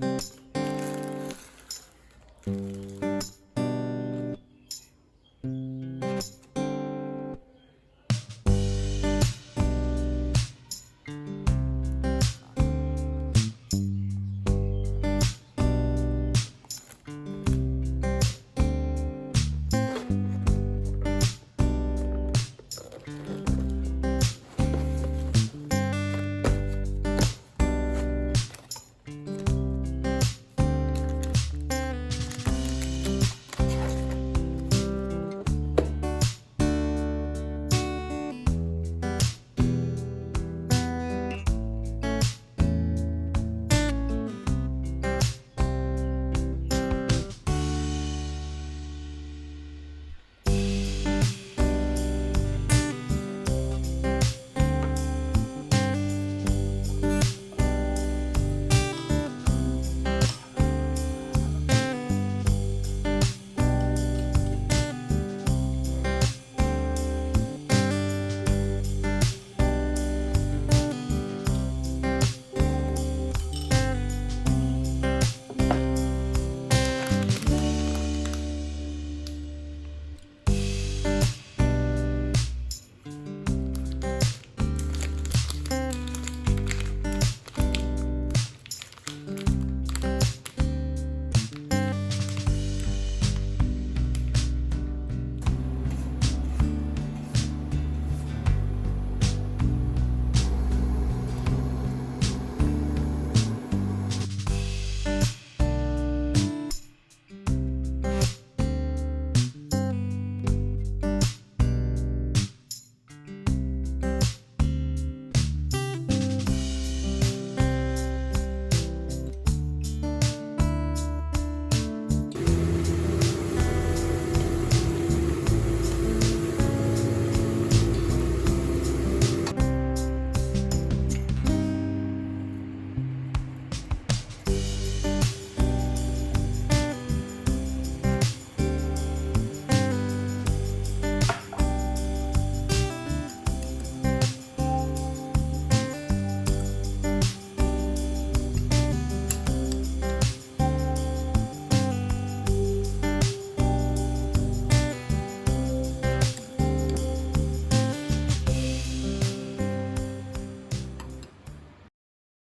Música